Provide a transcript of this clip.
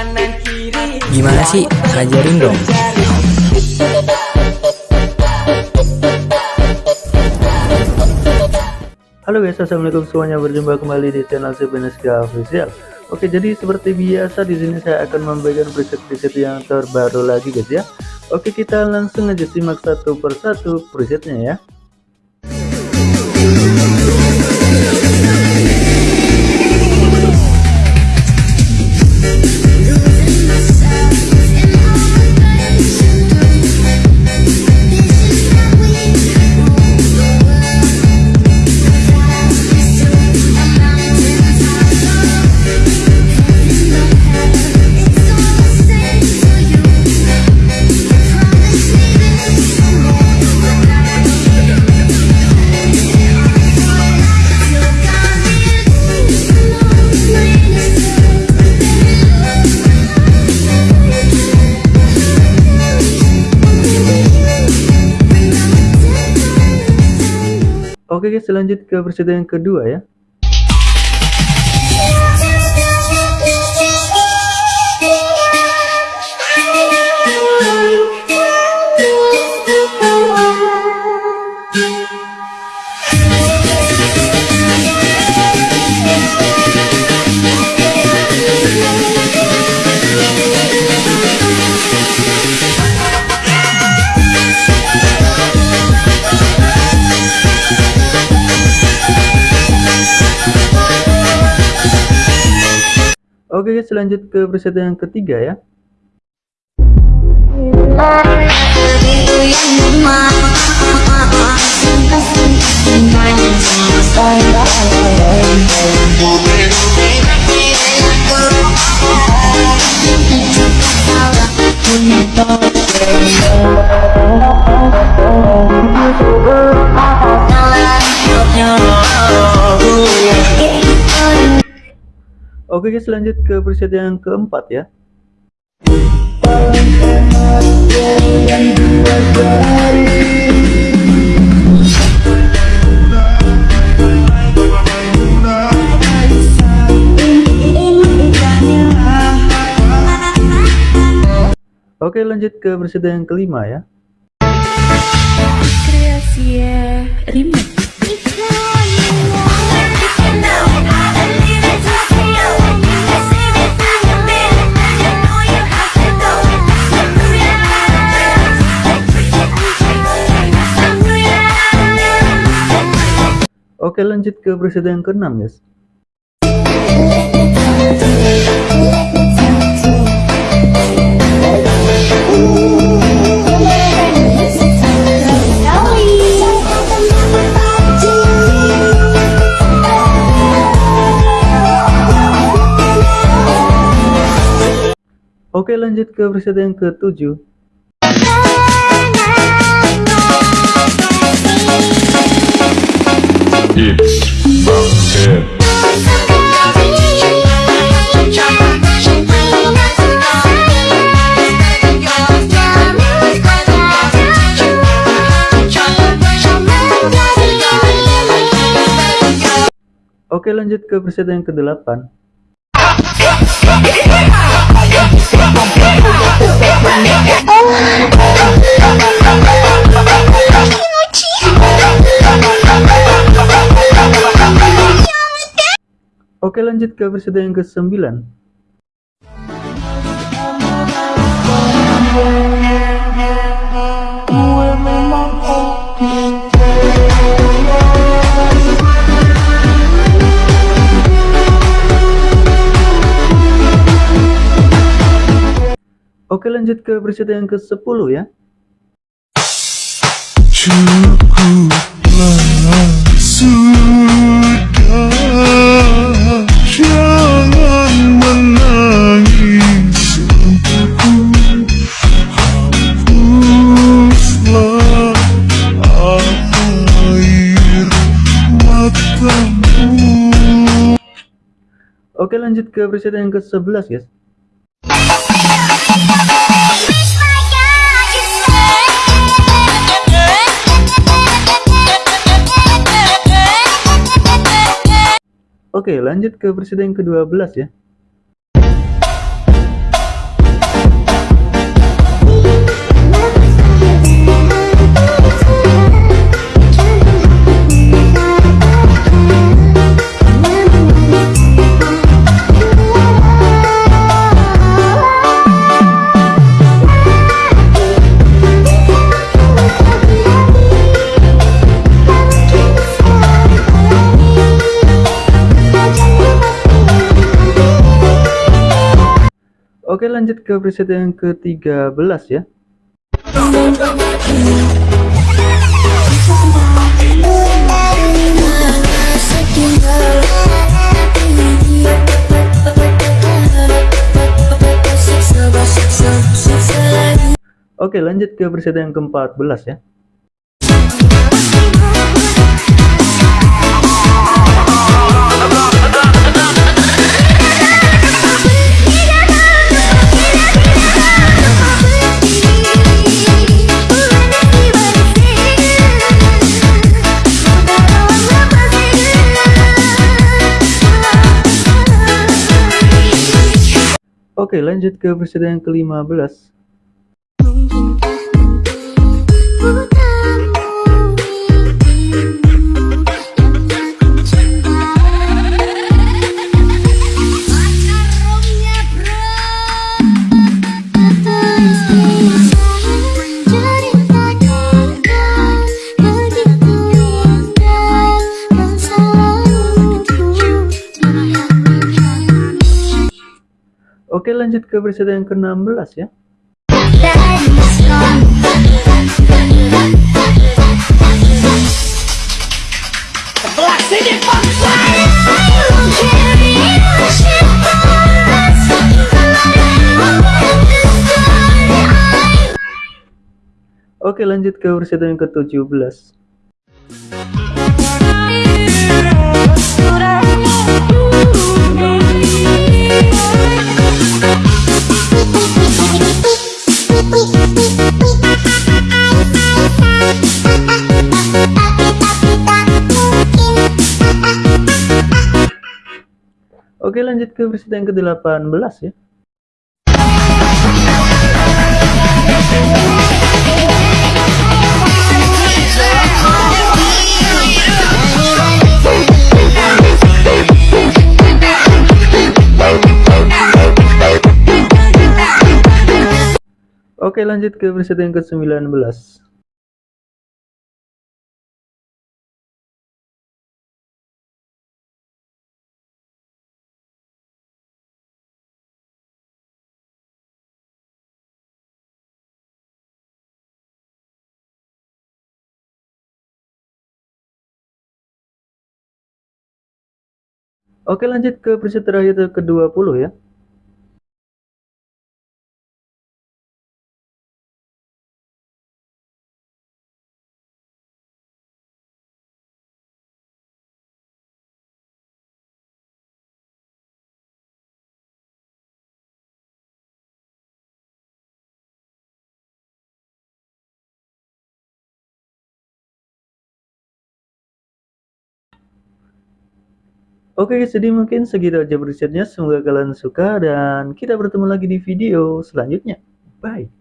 kanan kiri Gimana sih? Ajarin dong. Halo guys, assalamualaikum semuanya. Berjumpa kembali di channel Sebeneska Official. Oke, jadi seperti biasa di sini saya akan membagikan preset-preset yang terbaru lagi guys ya. Oke, kita langsung aja simak satu persatu presetnya ya. Oke guys, lanjut ke presiden yang kedua ya. Oke guys, lanjut ke preset yang ketiga ya. Oke guys, lanjut ke preset yang keempat ya. Oke lanjut ke preset yang kelima ya. Remix Oke lanjut ke presiden yang keenam guys. Oke lanjut ke presiden yang ke-7. Oke lanjut ke presiden yang ke-8 lanjut ke preset yang ke sembilan. Oke lanjut ke preset yang ke sepuluh ya. Cukuplah sudah Oke lanjut ke preset yang ke sebelas guys. Oke lanjut ke presiden yang ke-12 ya Oke lanjut ke preset yang ke-13 ya. Oke lanjut ke preset yang ke-14 ya Oke lanjut ke preset yang ke-15 Oke lanjut ke preset yang ke-16 ya. Oke lanjut ke preset yang ke-17 Oke lanjut ke preset yang ke-18 ya. Oke lanjut ke preset yang ke-19 Oke lanjut ke preset terakhir ke-20 ya Oke jadi mungkin segitu aja presetnya. Semoga kalian suka dan kita bertemu lagi di video selanjutnya. Bye.